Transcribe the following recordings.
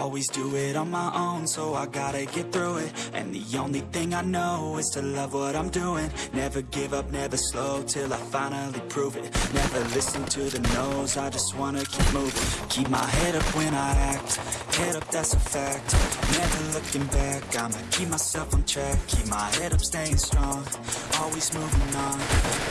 Always do it on my own, so I gotta get through it. And the only thing I know is to love what I'm doing. Never give up, never slow, till I finally prove it. Never listen to the no's, I just wanna keep moving. Keep my head up when I act, head up that's a fact. Never looking back, I'ma keep myself on track. Keep my head up, staying strong, always moving on.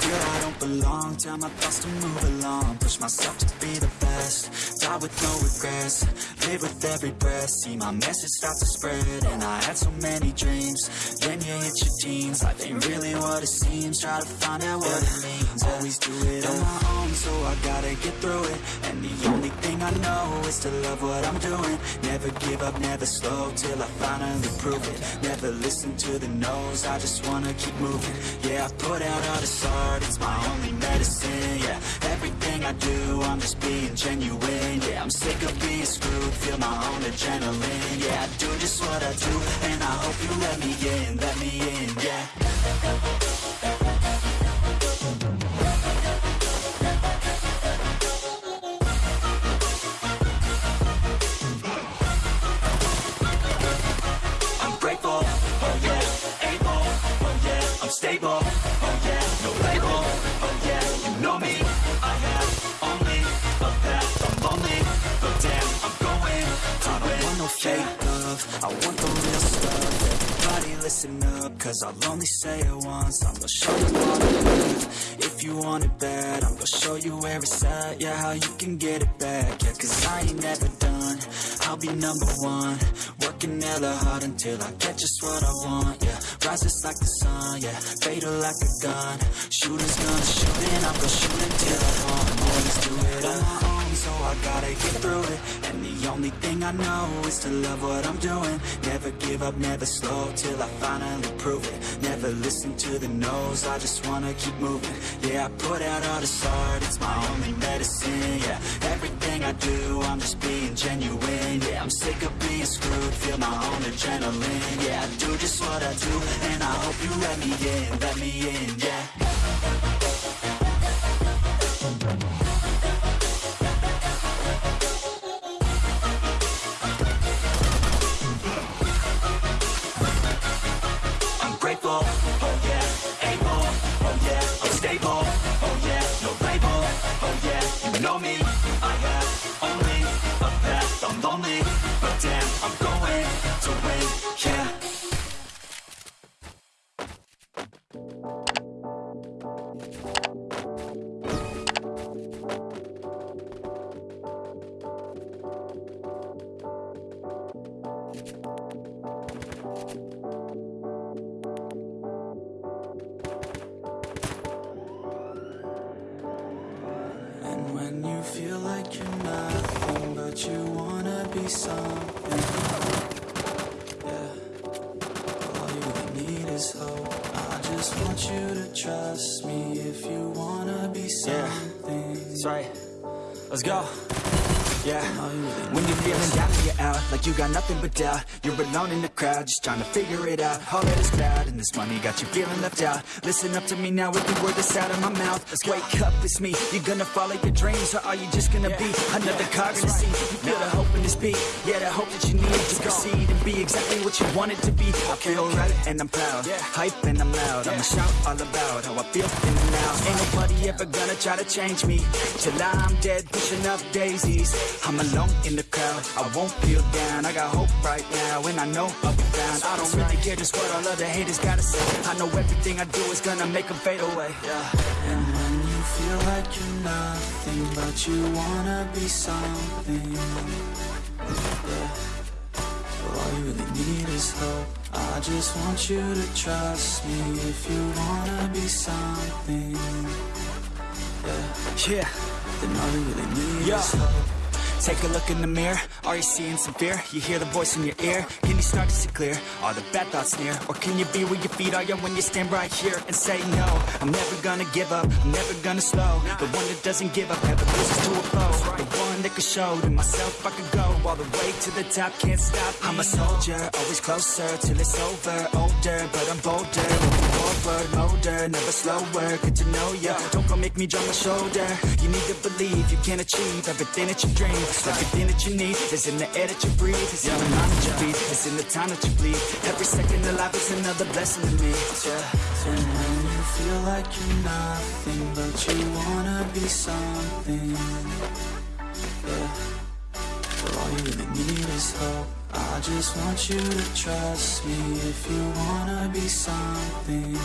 Feel I don't belong, tell my thoughts to move along. Push myself to be the best, die with no regrets Live with every breath, see my message start to spread And I had so many dreams, then you hit your teens. Life ain't really what it seems, try to find out what it means. Always do it on my own, so I gotta get through it. And the only thing I know is to love what I'm doing. Never give up, never slow, till I finally prove it. Never listen to the no's, I just wanna keep moving. Yeah, I put out all this art, it's my only medicine Yeah, I do, I'm just being genuine. Yeah, I'm sick of being screwed, feel my own adrenaline. Yeah, I do just what I do, and I hope you let me in, let me in, yeah. I'm oh oh listen up, cause I'll only say it once, I'm gonna show you all the love, if you want it bad, I'm gonna show you where it's at, yeah, how you can get it back, yeah, cause I ain't never done, I'll be number one, working hella hard until I get just what I want, yeah, rises like the sun, yeah, fatal like a gun, shooters gonna shoot and I'm gonna shoot until I want, always do it on my own, so I gotta get through it, and the only thing I know is to love what I'm doing, never give up, never slow, till I finally prove it, never listen to the no's, I just wanna keep moving, yeah, I put out all this art, it's my only medicine, yeah, everything I do, I'm just being genuine, yeah, I'm sick of being screwed, feel my own adrenaline, yeah, I do just what I do, and I hope you let me in, let me in, yeah. When you feel like you're nothing, but you wanna be something, yeah. All you need is hope. I just want you to trust me if you wanna be something. That's right. Let's go. Yeah. All you really When you're feeling down and you're out, like you got nothing but doubt. You're alone in the crowd, just trying to figure it out. All that is cloud, and this money got you feeling left out. Listen up to me now, every word that's out of my mouth. Let's Wake up, it's me, You're gonna follow your dreams Or are you just gonna be another cog in the scene? You feel the hope in this beat, yeah, the hope that you need To proceed and be exactly what you want it to be. I feel right, and I'm proud, hype and I'm loud. I'ma shout all about how I feel in the now Ain't nobody ever gonna try to change me Till I'm dead, pushing up daisies I'm alone in the crowd, I won't feel down I got hope right now, and I know I'll be found I don't really care just what all other haters gotta say I know everything I do is gonna make them fade away. And when you feel like you're nothing, but you wanna be something, yeah. All you really need is hope. I just want you to trust me if you wanna be something, yeah. Yeah, Then all you really need Yeah. is. Take a look in the mirror, are you seeing some fear? You hear the voice in your ear, can you start to see clear? Are the bad thoughts near? Or can you be where your feet are, when you stand right here and say no? I'm never gonna give up, I'm never gonna slow. The one that doesn't give up, never loses to a foe The one that could show to myself I could go All the way to the top, can't stop. Me. I'm a soldier, always closer till it's over. Older, but I'm bolder, forward, older Never slower, good to know ya. Don't make me drop my shoulder. You need to believe you can achieve everything that you dream. Everything that you need is in the air that you breathe. It's in the mind that you feed, it's in the time that you bleed. Every second of life is another blessing to me. Yeah. And when you feel like you're nothing But you wanna be something. Yeah. But all you really need is hope I just want you to trust me If you wanna be something.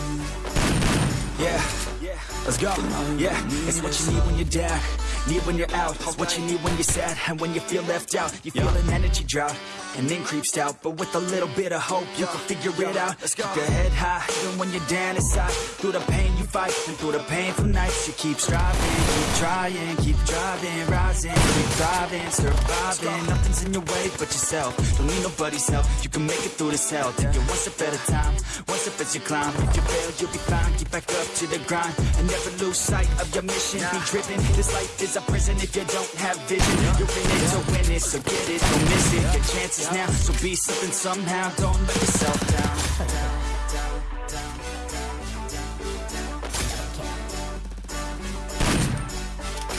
Yeah, yeah, let's go. Yeah, it's what you need when you're down. Need when you're out. It's what you need when you're sad And when you feel left out. You feel an energy drought And then creeps out, But with a little bit of hope You can figure it out. Let's Keep your head high Even when you're down inside. Through the pain you fight And through the painful nights You keep striving Keep trying Keep driving Rising Keep thriving Surviving. Nothing's in your way but yourself Don't need nobody's help You can make it through this hell. Take it one step at a time One step as you climb. If you fail you'll be fine. Get back up to the grind And never lose sight of your mission. Be driven. This life is a prison if you don't have vision. You're in it to win it So get it, don't miss it. Your chances now So be something somehow. Don't let yourself down.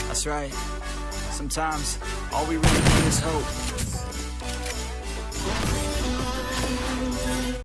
That's right. Sometimes all we really need is hope